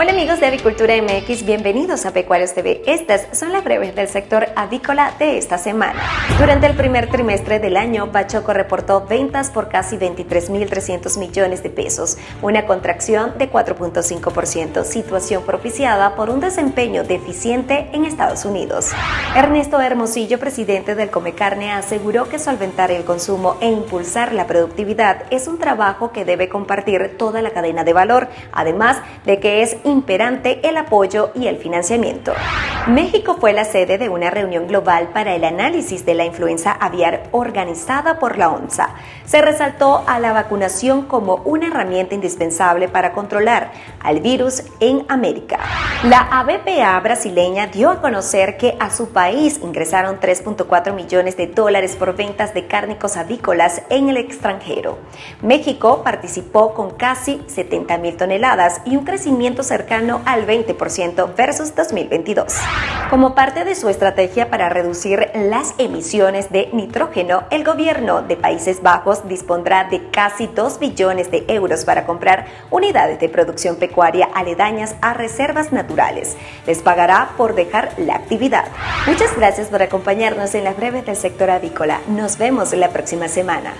Hola amigos de Avicultura MX, bienvenidos a Pecuarios TV. Estas son las breves del sector avícola de esta semana. Durante el primer trimestre del año, Bachoco reportó ventas por casi 23.300 millones de pesos, una contracción de 4.5%, situación propiciada por un desempeño deficiente en Estados Unidos. Ernesto Hermosillo, presidente del Comecarne, aseguró que solventar el consumo e impulsar la productividad es un trabajo que debe compartir toda la cadena de valor, además de que es imperante el apoyo y el financiamiento. México fue la sede de una reunión global para el análisis de la influenza aviar organizada por la ONSA. Se resaltó a la vacunación como una herramienta indispensable para controlar al virus en América. La ABPA brasileña dio a conocer que a su país ingresaron 3.4 millones de dólares por ventas de cárnicos avícolas en el extranjero. México participó con casi 70 mil toneladas y un crecimiento cercano al 20% versus 2022. Como parte de su estrategia para reducir las emisiones de nitrógeno, el gobierno de Países Bajos dispondrá de casi 2 billones de euros para comprar unidades de producción pecuaria aledañas a reservas naturales. Les pagará por dejar la actividad. Muchas gracias por acompañarnos en las breves del sector avícola. Nos vemos la próxima semana.